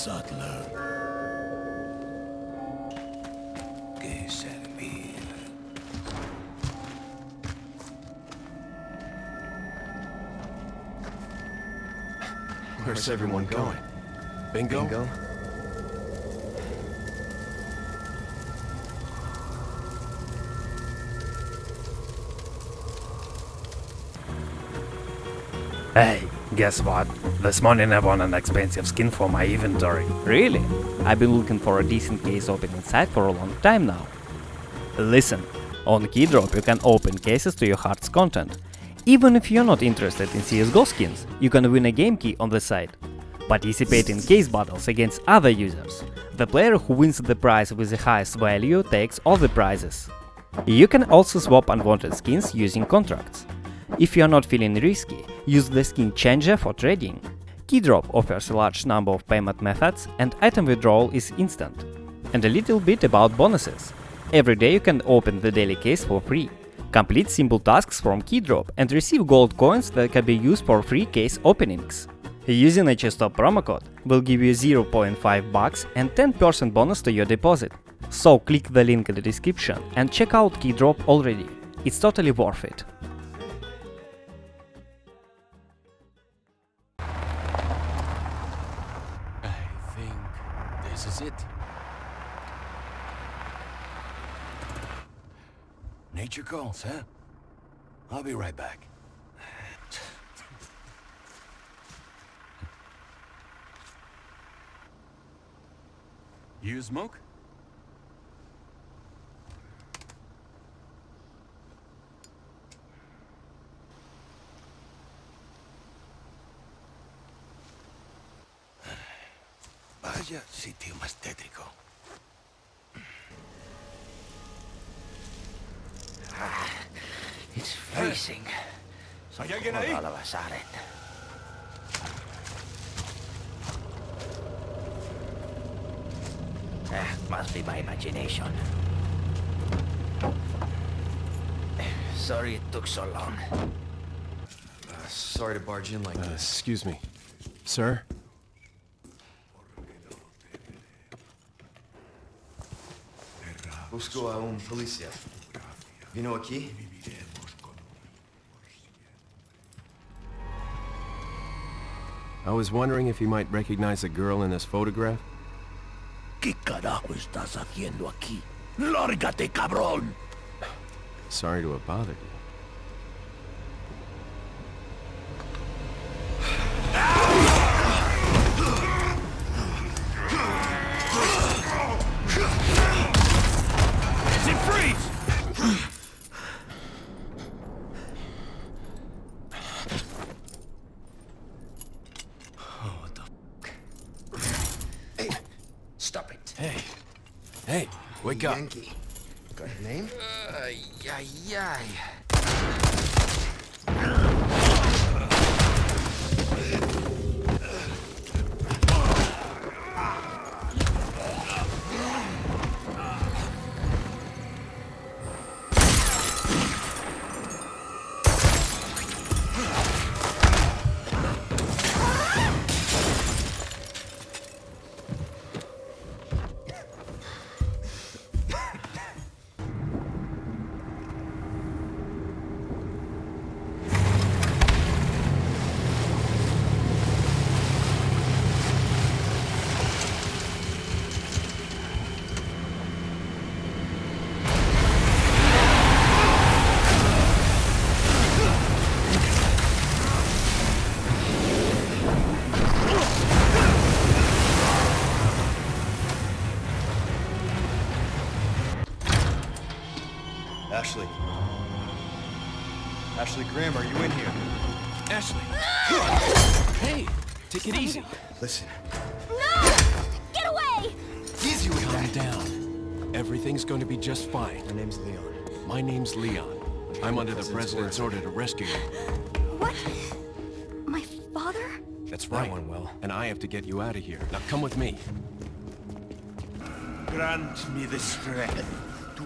subtler. Que servir. Where's everyone going? Bingo? Bingo? Hey, guess what? This morning I won an expensive skin for my inventory. Really? I've been looking for a decent case opening site for a long time now. Listen, on Keydrop you can open cases to your heart's content. Even if you're not interested in CSGO skins, you can win a game key on the site. Participate in case battles against other users. The player who wins the prize with the highest value takes all the prizes. You can also swap unwanted skins using contracts. If you are not feeling risky, use the skin changer for trading. Keydrop offers a large number of payment methods and item withdrawal is instant. And a little bit about bonuses. Every day you can open the daily case for free. Complete simple tasks from Keydrop and receive gold coins that can be used for free case openings. Using HSTOP promo code will give you 0.5 bucks and 10% bonus to your deposit. So click the link in the description and check out Keydrop already. It's totally worth it. Nature calls, huh? I'll be right back. You smoke? Vaya sitio más tétrico. It's freezing. ¿Hay alguien ahí? Alabasaret. Ah, must be my imagination. Sorry it took so long. Uh, sorry to barge in like Uh, this. excuse me. Sir? Busco a un policía. Vino aquí? I was wondering if you might recognize a girl in this photograph? ¿Qué carajo estás haciendo aquí? ¡Lárgate, cabrón! Sorry to have bothered you. Wake up. Yankee. Got a name? Ay, ay, ay. Ashley. Ashley Graham, are you in here? Ashley! hey, take it easy. Listen, No! Get away! easy with Calm that. down. Everything's going to be just fine. My name's Leon. My name's Leon. I'm under the President's President's order to rescue you. What? My father? That's That right. went well. And I have to get you out of here. Now come with me. Grant me the strength to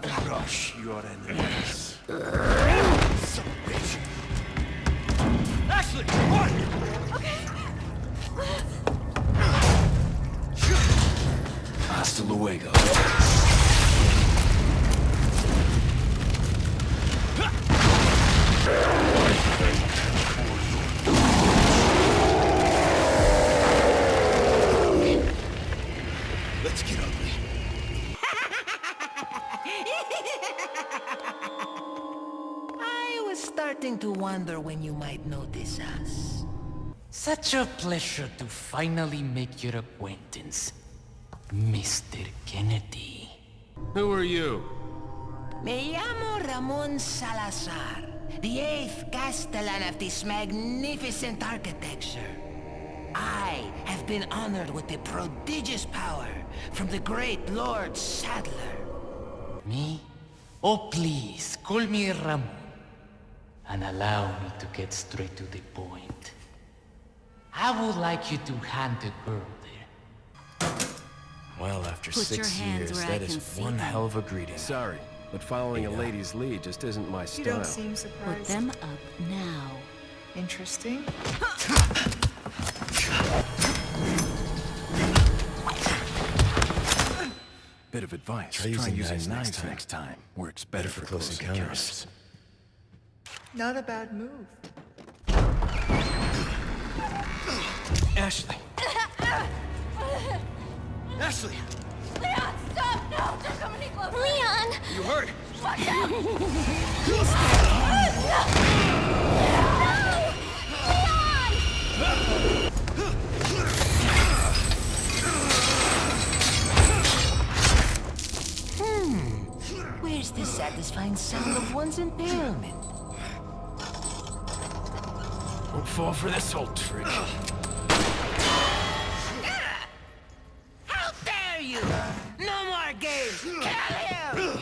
Crush your enemies. Ashley, what? Okay. Hasta luego. Shoot! wonder when you might notice us. Such a pleasure to finally make your acquaintance, Mr. Kennedy. Who are you? Me llamo Ramon Salazar, the eighth Castellan of this magnificent architecture. I have been honored with the prodigious power from the great Lord Saddler. Me? Oh, please, call me Ramon. And allow me to get straight to the point. I would like you to hand the girl there. Well, after Put your six hands years, where I that can is see one them. hell of a greeting. Sorry, but following a lady's lead just isn't my style. You style. don't seem surprised. Put them up now. Interesting. Bit of advice. Try using using knives knives next next time. time. Works Better for close encounters. Not a bad move. Ashley. Ashley, Leon, stop! No, don't come any closer! Leon! you hurt? Watch out! Don't fall for this old trick. How dare you! No more games! Kill him!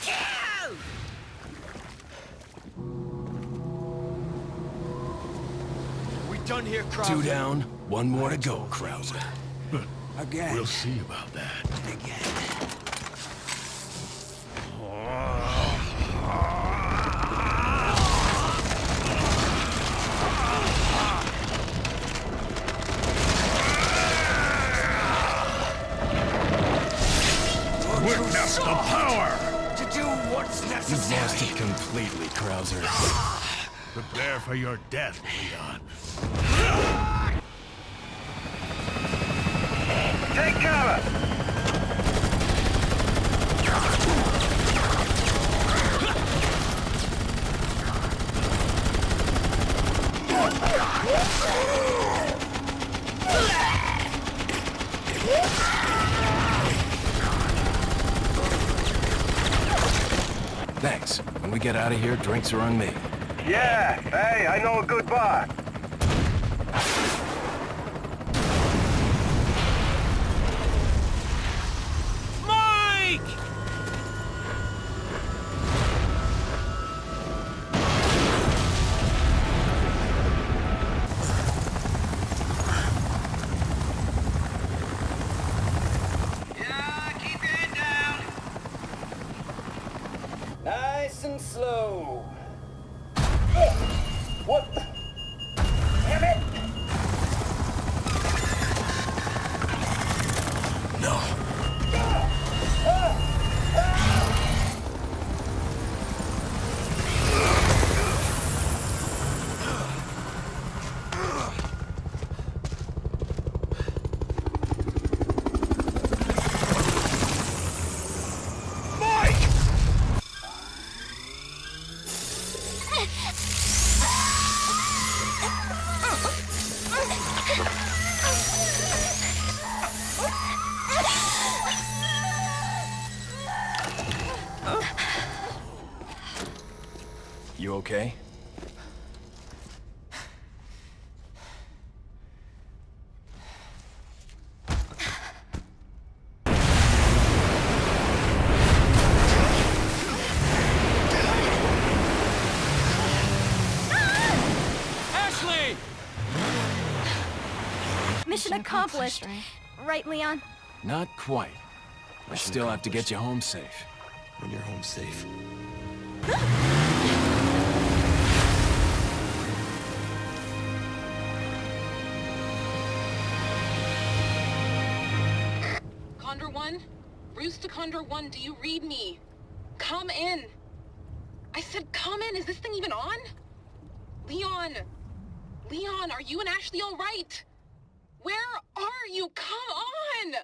Kill! We done here, Krauser? Two down, one more to go, Krauser. Again. We'll see about that. Again. What's You've necessary. lost it completely, Krauser. Prepare for your death, Leon. Take cover! Thanks. When we get out of here, drinks are on me. Yeah, hey, I know a good bar. Nice and slow. What? You okay? Mission accomplished. Right, Leon? Not quite. I still have to get you home safe. When you're home safe. Condor 1? Bruce to Condor 1, do you read me? Come in. I said come in. Is this thing even on? Leon. Leon, are you and Ashley all right? Where are you? Come on!